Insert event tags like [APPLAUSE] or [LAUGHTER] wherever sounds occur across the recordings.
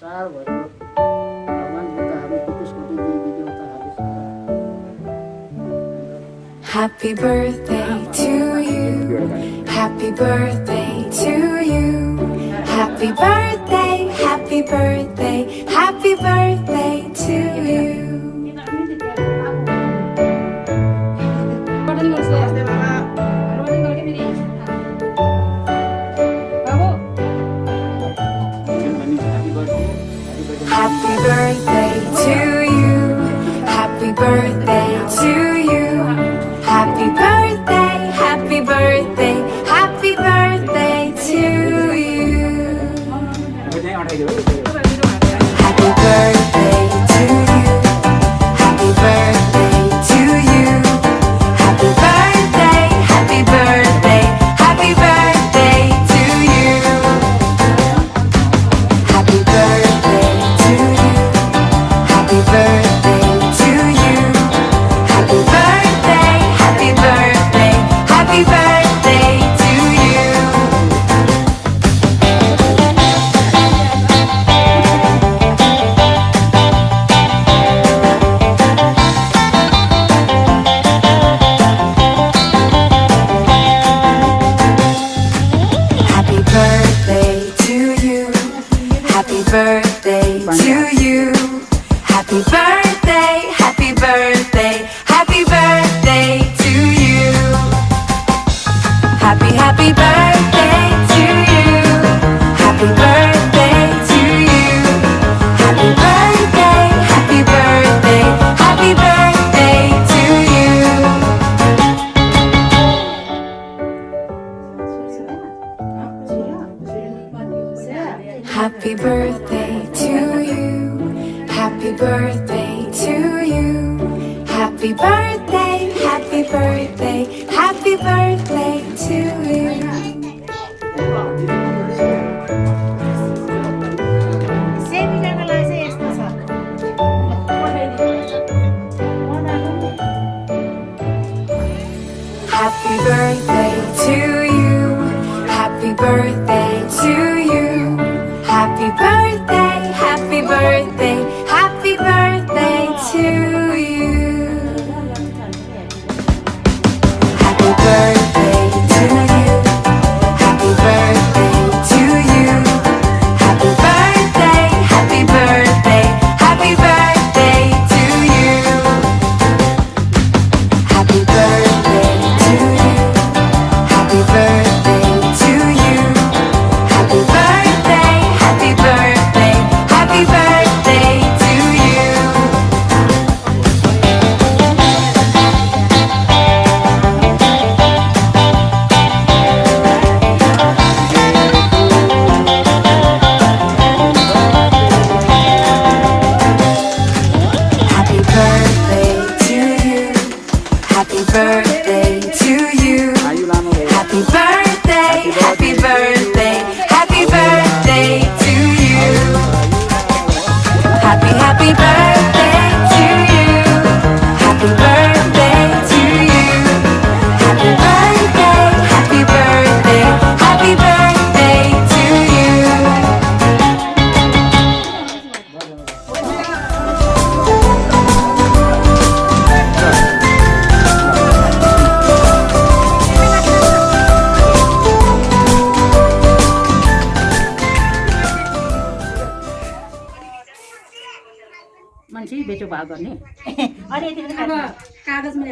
besar kita harus di video kita habis Happy birthday to you. Happy birthday to you. Happy birthday, happy birthday. Happy birthday to you. Happy birthday to you. Happy birthday. Happy, birthday to you. Happy birthday to you. Happy birthday, happy birthday Happy birthday to you. Happy birthday to you. Happy birthday to you. Happy birthday birthday, happy birthday to you. भनेपछि बेचो भाव गर्ने। [LAUGHS] अनि यति कागजमा [LAUGHS]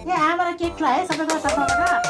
ए आमालाई cake है सबैको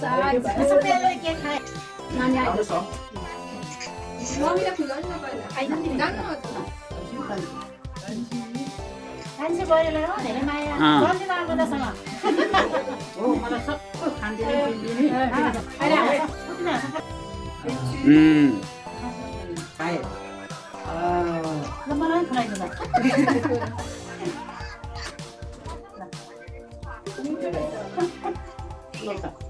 besar. Sampai lagi naik. Mana ada? Suami dah pulang ke mana? Ayah tinggal ke mana? 간지 버리려고 내려마 야. 그런데 나한 거다 상 아. 오, 맞았 어. 간지는 빌리 니. 아, 아니 야. 음. 아 예. 아. 너만한 프라이드 다. Gracias.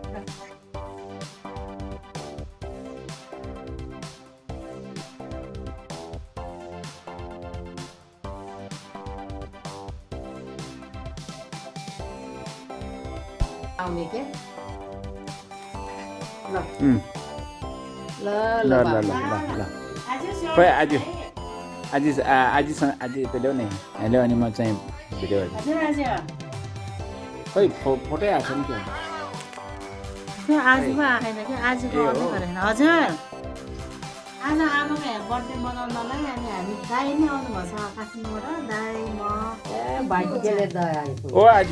आउने के ल। ल ल ल ल आज। आज आजसँग आज ल्याउ नि। ल्याउ अनि म चाहिँ भिडियो हेर्छु। हजुर आज। खोइ फो फोटै आएको छ नि त्यो आज पो आएन कि आज। गर्नु हजुर। आज आमाको यहाँ बर्थडे मनाउनलाई अनि हामी दाई नै आउनुभएको छ काठमाडौँबाट दाई म। ओ आज।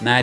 na